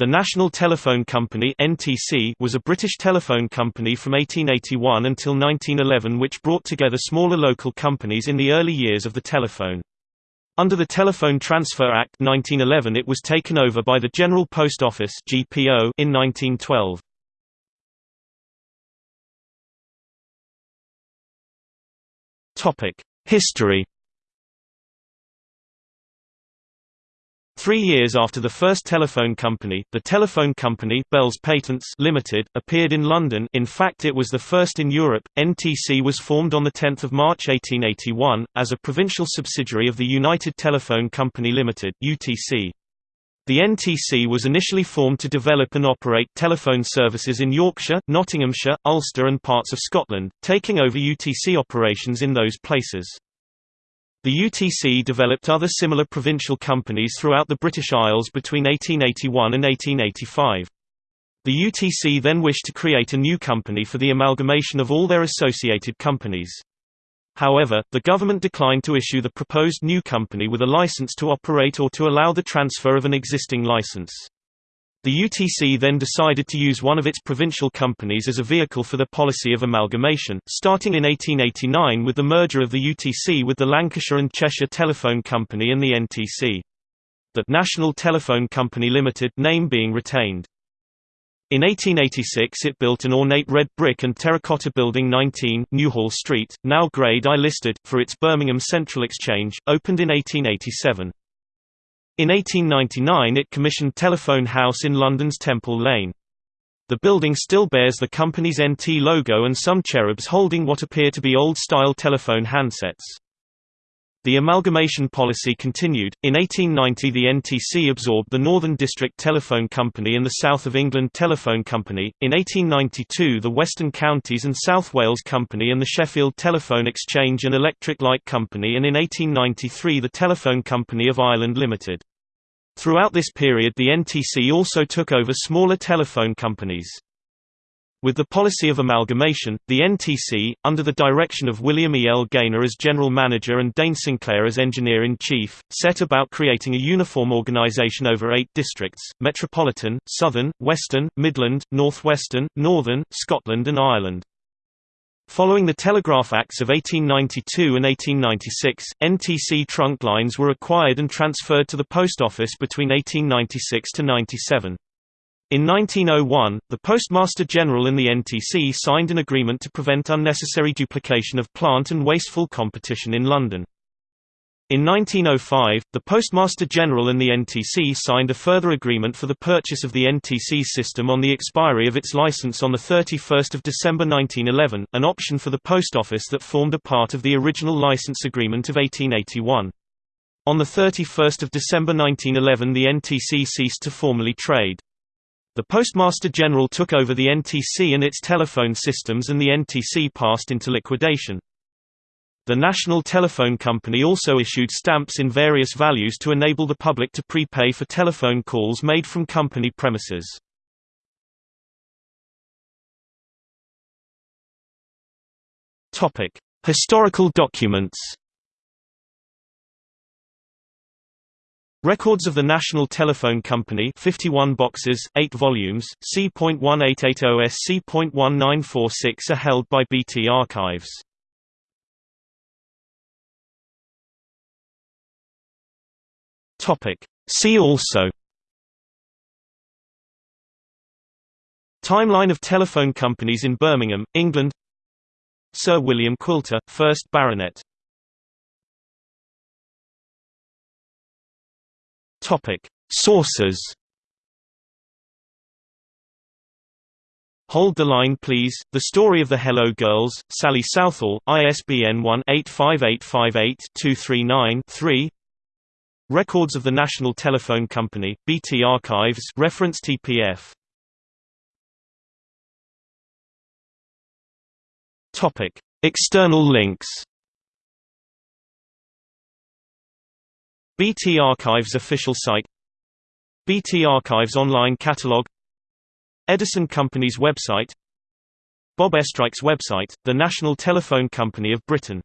The National Telephone Company (NTC) was a British telephone company from 1881 until 1911 which brought together smaller local companies in the early years of the telephone. Under the Telephone Transfer Act 1911 it was taken over by the General Post Office (GPO) in 1912. Topic: History Three years after the first telephone company, the telephone company Bell's Patents Limited appeared in London in fact it was the first in Europe. NTC was formed on 10 March 1881, as a provincial subsidiary of the United Telephone Company Limited UTC. The NTC was initially formed to develop and operate telephone services in Yorkshire, Nottinghamshire, Ulster and parts of Scotland, taking over UTC operations in those places. The UTC developed other similar provincial companies throughout the British Isles between 1881 and 1885. The UTC then wished to create a new company for the amalgamation of all their associated companies. However, the government declined to issue the proposed new company with a license to operate or to allow the transfer of an existing license. The UTC then decided to use one of its provincial companies as a vehicle for the policy of amalgamation, starting in 1889 with the merger of the UTC with the Lancashire and Cheshire Telephone Company and the NTC. The National Telephone Company Limited name being retained. In 1886 it built an ornate red brick and terracotta building 19, Newhall Street, now Grade I listed, for its Birmingham Central Exchange, opened in 1887. In 1899 it commissioned Telephone House in London's Temple Lane. The building still bears the company's NT logo and some cherubs holding what appear to be old-style telephone handsets. The amalgamation policy continued. In 1890 the NTC absorbed the Northern District Telephone Company and the South of England Telephone Company, in 1892 the Western Counties and South Wales Company and the Sheffield Telephone Exchange and Electric Light Company and in 1893 the Telephone Company of Ireland Limited. Throughout this period the NTC also took over smaller telephone companies. With the policy of amalgamation, the NTC, under the direction of William E. L. Gaynor as general manager and Dane Sinclair as engineer-in-chief, set about creating a uniform organization over eight districts, Metropolitan, Southern, Western, Midland, Northwestern, Northern, Scotland and Ireland. Following the Telegraph Acts of 1892 and 1896, NTC trunk lines were acquired and transferred to the Post Office between 1896 to 97. In 1901, the Postmaster General and the NTC signed an agreement to prevent unnecessary duplication of plant and wasteful competition in London. In 1905, the Postmaster General and the NTC signed a further agreement for the purchase of the NTC system on the expiry of its license on 31 December 1911, an option for the Post Office that formed a part of the original license agreement of 1881. On 31 December 1911 the NTC ceased to formally trade. The Postmaster General took over the NTC and its telephone systems and the NTC passed into liquidation. The National Telephone Company also issued stamps in various values to enable the public to prepay for telephone calls made from company premises. Topic: Historical documents. Records of the National Telephone Company 51 boxes, 8 volumes, C.1880S C.1946 are held by BT Archives. Topic. See also. Timeline of telephone companies in Birmingham, England. Sir William Quilter, 1st Baronet. Topic. Sources. Hold the Line Please, The Story of the Hello Girls, Sally Southall, ISBN 1-85858-239-3 Records of the National Telephone Company, BT Archives. Reference TPF. Topic: External links. BT Archives official site. BT Archives online catalog. Edison Company's website. Bob Estreich's website, the National Telephone Company of Britain